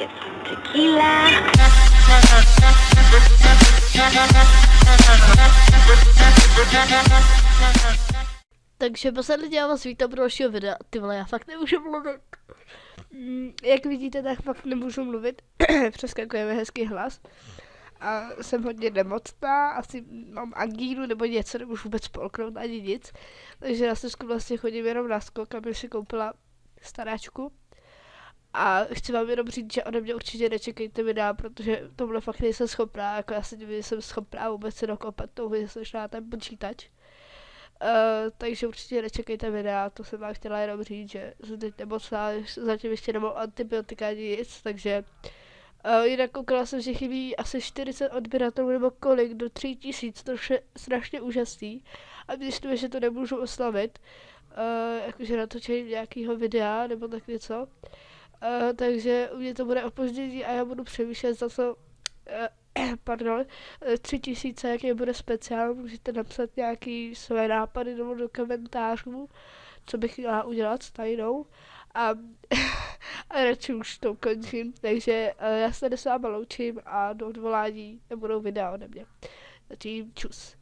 get some tequila. Takže posledně já vás vítám pro dalšího videa. Ty vole, já fakt nemůžu mluvit. Mm, Jak vidíte, tak fakt nemůžu mluvit. Přeskakuje mi hezký hlas. A jsem hodně nemocná, asi mám angínu nebo něco, nemůžu vůbec polknout ani nic. Takže na Slezsku vlastně chodím jenom na skok, abych si koupila staráčku. A chci vám jenom říct, že ode mě určitě nečekejte videa, protože tohle fakt nejsem schopná, jako já si divím, že jsem schopná vůbec se dokopat tou že na ten počítač. Uh, takže určitě nečekejte videa, to jsem vám chtěla jenom říct, že jsem teď nemocná, zatím ještě nemám antibiotika ani nic, takže uh, jinak koukala jsem, že chybí asi 40 odběratelů nebo kolik do 3000, to je strašně úžasný a myslím, že to nemůžu oslavit, uh, jakože natočení nějakého videa nebo tak něco, uh, takže u mě to bude opoždění a já budu přemýšlet za co uh, pardon, eh, tři tisíce, jaký bude speciál, můžete napsat nějaký své nápady nebo do komentářů, co bych měla udělat s tajnou. A, a radši už to končím, takže uh, já se s váma loučím a do odvolání nebudou videa ode mě. Zatím čus.